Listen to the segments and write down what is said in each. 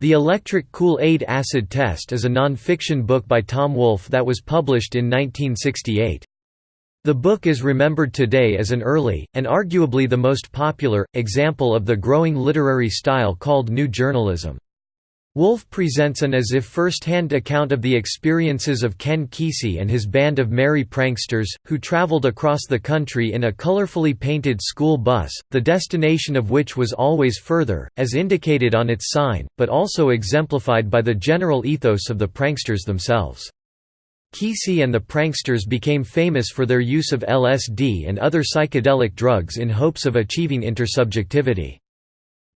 The Electric Kool-Aid Acid Test is a non-fiction book by Tom Wolfe that was published in 1968. The book is remembered today as an early, and arguably the most popular, example of the growing literary style called New Journalism. Wolfe presents an as if first-hand account of the experiences of Ken Kesey and his band of merry pranksters, who traveled across the country in a colorfully painted school bus, the destination of which was always further, as indicated on its sign, but also exemplified by the general ethos of the pranksters themselves. Kesey and the pranksters became famous for their use of LSD and other psychedelic drugs in hopes of achieving intersubjectivity.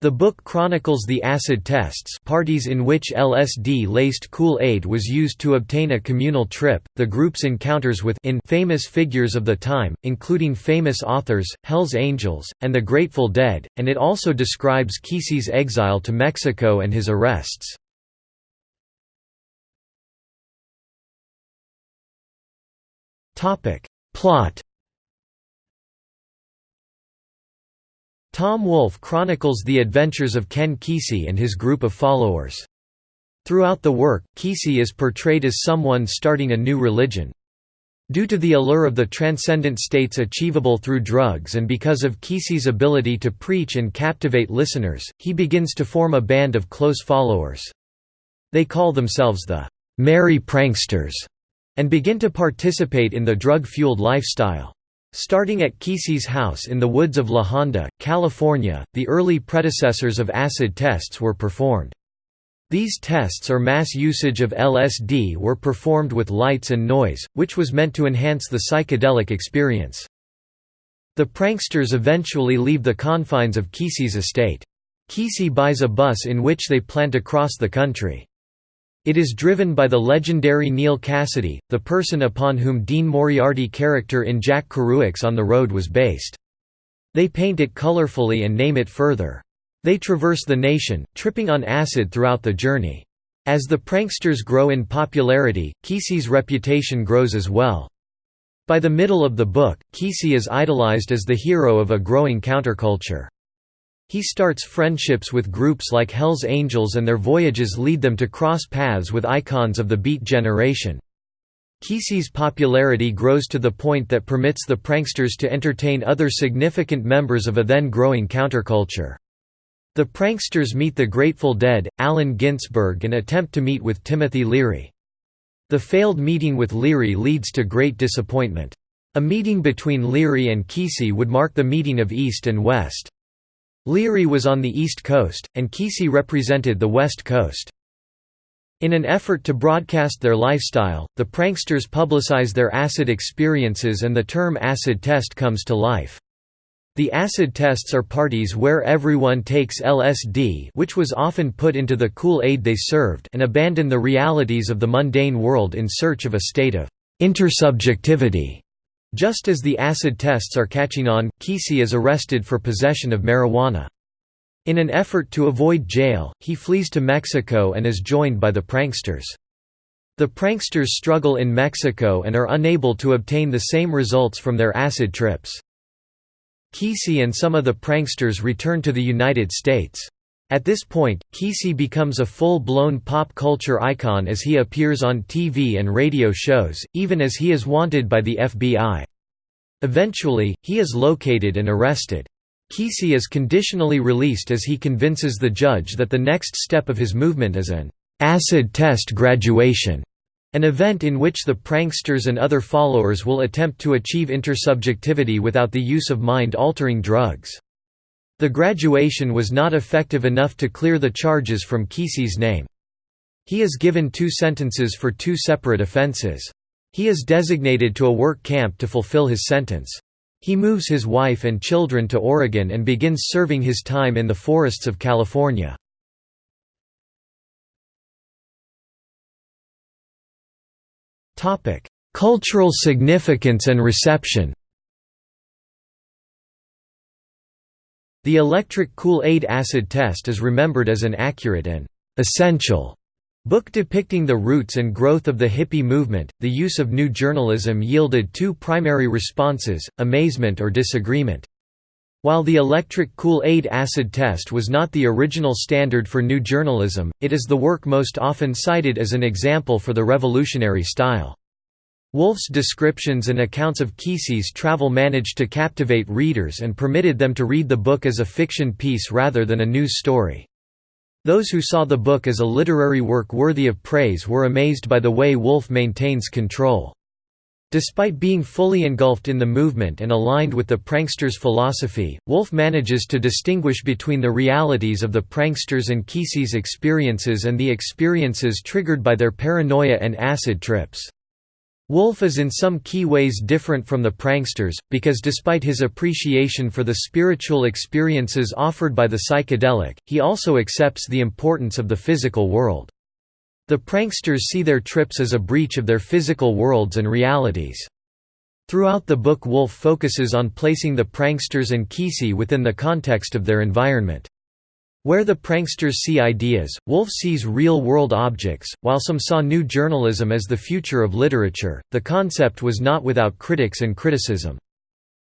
The book chronicles the acid tests parties in which LSD-laced Kool-Aid was used to obtain a communal trip, the group's encounters with in famous figures of the time, including famous authors, Hells Angels, and the Grateful Dead, and it also describes Kesey's exile to Mexico and his arrests. Plot Tom Wolfe chronicles the adventures of Ken Kesey and his group of followers. Throughout the work, Kesey is portrayed as someone starting a new religion. Due to the allure of the transcendent states achievable through drugs and because of Kesey's ability to preach and captivate listeners, he begins to form a band of close followers. They call themselves the Merry Pranksters and begin to participate in the drug-fueled lifestyle. Starting at Kesey's house in the woods of La Honda, California, the early predecessors of acid tests were performed. These tests or mass usage of LSD were performed with lights and noise, which was meant to enhance the psychedelic experience. The pranksters eventually leave the confines of Kesey's estate. Kesey buys a bus in which they plan to cross the country. It is driven by the legendary Neal Cassady, the person upon whom Dean Moriarty character in Jack Kerouac's On the Road was based. They paint it colorfully and name it further. They traverse the nation, tripping on acid throughout the journey. As the pranksters grow in popularity, Kesey's reputation grows as well. By the middle of the book, Kesey is idolized as the hero of a growing counterculture. He starts friendships with groups like Hell's Angels and their voyages lead them to cross paths with icons of the Beat generation. Kesey's popularity grows to the point that permits the pranksters to entertain other significant members of a then-growing counterculture. The pranksters meet the Grateful Dead, Allen Ginsberg and attempt to meet with Timothy Leary. The failed meeting with Leary leads to great disappointment. A meeting between Leary and Kesey would mark the meeting of East and West. Leary was on the East Coast, and Kesey represented the West Coast. In an effort to broadcast their lifestyle, the pranksters publicize their acid experiences and the term acid test comes to life. The acid tests are parties where everyone takes LSD which was often put into the Kool-Aid they served and abandon the realities of the mundane world in search of a state of intersubjectivity. Just as the acid tests are catching on, Kesey is arrested for possession of marijuana. In an effort to avoid jail, he flees to Mexico and is joined by the pranksters. The pranksters struggle in Mexico and are unable to obtain the same results from their acid trips. Kesey and some of the pranksters return to the United States. At this point, Kesey becomes a full-blown pop culture icon as he appears on TV and radio shows, even as he is wanted by the FBI. Eventually, he is located and arrested. Kesey is conditionally released as he convinces the judge that the next step of his movement is an acid test graduation, an event in which the pranksters and other followers will attempt to achieve intersubjectivity without the use of mind-altering drugs. The graduation was not effective enough to clear the charges from Kesey's name. He is given two sentences for two separate offenses. He is designated to a work camp to fulfill his sentence. He moves his wife and children to Oregon and begins serving his time in the forests of California. Cultural significance and reception The electric Kool-Aid acid test is remembered as an accurate and essential book depicting the roots and growth of the hippie movement. The use of new journalism yielded two primary responses: amazement or disagreement. While the electric Kool-Aid acid test was not the original standard for new journalism, it is the work most often cited as an example for the revolutionary style. Wolfe's descriptions and accounts of Kesey's travel managed to captivate readers and permitted them to read the book as a fiction piece rather than a news story. Those who saw the book as a literary work worthy of praise were amazed by the way Wolfe maintains control. Despite being fully engulfed in the movement and aligned with the pranksters' philosophy, Wolfe manages to distinguish between the realities of the pranksters and Kesey's experiences and the experiences triggered by their paranoia and acid trips. Wolfe is in some key ways different from the pranksters, because despite his appreciation for the spiritual experiences offered by the psychedelic, he also accepts the importance of the physical world. The pranksters see their trips as a breach of their physical worlds and realities. Throughout the book Wolfe focuses on placing the pranksters and Kesey within the context of their environment. Where the pranksters see ideas, Wolfe sees real-world objects. While some saw new journalism as the future of literature, the concept was not without critics and criticism.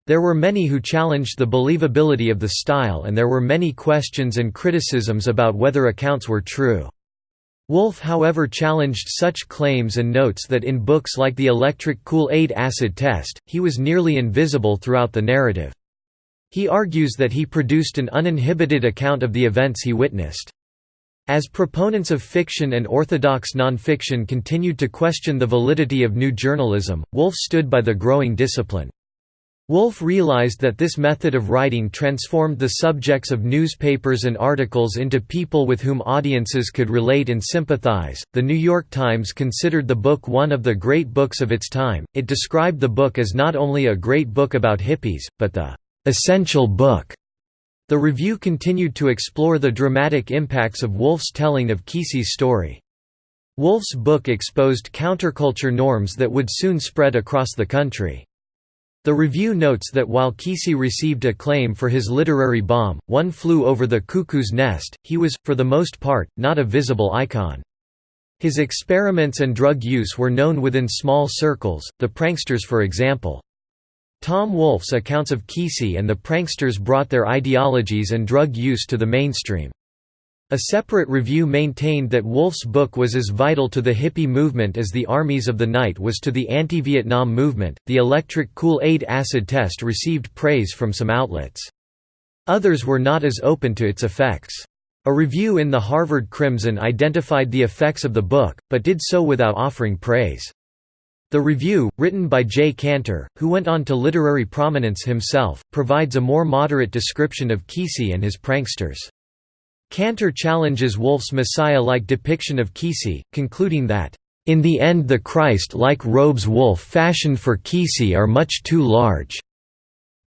There were many who challenged the believability of the style and there were many questions and criticisms about whether accounts were true. Wolfe however challenged such claims and notes that in books like the electric Kool-Aid acid test, he was nearly invisible throughout the narrative. He argues that he produced an uninhibited account of the events he witnessed. As proponents of fiction and orthodox nonfiction continued to question the validity of new journalism, Wolfe stood by the growing discipline. Wolfe realized that this method of writing transformed the subjects of newspapers and articles into people with whom audiences could relate and sympathize. The New York Times considered the book one of the great books of its time. It described the book as not only a great book about hippies, but the essential book. The review continued to explore the dramatic impacts of Wolfe's telling of Kesey's story. Wolfe's book exposed counterculture norms that would soon spread across the country. The review notes that while Kesey received acclaim for his literary bomb, One Flew Over the Cuckoo's Nest, he was, for the most part, not a visible icon. His experiments and drug use were known within small circles, the pranksters for example. Tom Wolfe's accounts of Kesey and the pranksters brought their ideologies and drug use to the mainstream. A separate review maintained that Wolfe's book was as vital to the hippie movement as the Armies of the Night was to the anti-Vietnam movement. The electric Kool-Aid acid test received praise from some outlets. Others were not as open to its effects. A review in the Harvard Crimson identified the effects of the book, but did so without offering praise. The review, written by Jay Cantor, who went on to literary prominence himself, provides a more moderate description of Kesey and his pranksters. Cantor challenges Wolfe's Messiah-like depiction of Kesey, concluding that, "...in the end the Christ-like robes Wolfe fashioned for Kesey are much too large.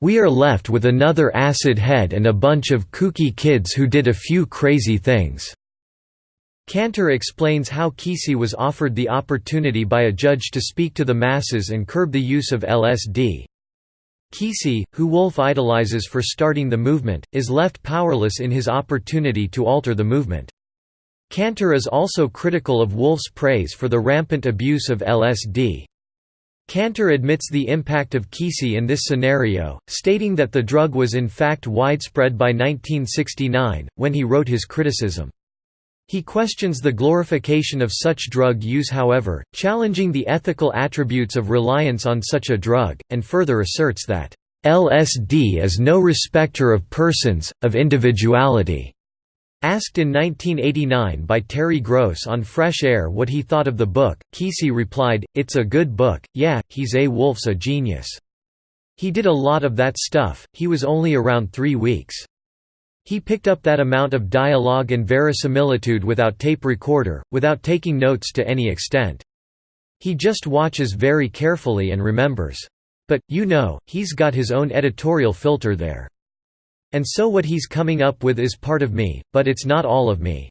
We are left with another acid head and a bunch of kooky kids who did a few crazy things." Cantor explains how Kesey was offered the opportunity by a judge to speak to the masses and curb the use of LSD. Kesey, who Wolfe idolizes for starting the movement, is left powerless in his opportunity to alter the movement. Cantor is also critical of Wolfe's praise for the rampant abuse of LSD. Cantor admits the impact of Kesey in this scenario, stating that the drug was in fact widespread by 1969, when he wrote his criticism. He questions the glorification of such drug use however, challenging the ethical attributes of reliance on such a drug, and further asserts that, "...LSD is no respecter of persons, of individuality." Asked in 1989 by Terry Gross on Fresh Air what he thought of the book, Kesey replied, It's a good book, yeah, he's a Wolfe's a genius. He did a lot of that stuff, he was only around three weeks. He picked up that amount of dialogue and verisimilitude without tape recorder, without taking notes to any extent. He just watches very carefully and remembers. But, you know, he's got his own editorial filter there. And so what he's coming up with is part of me, but it's not all of me.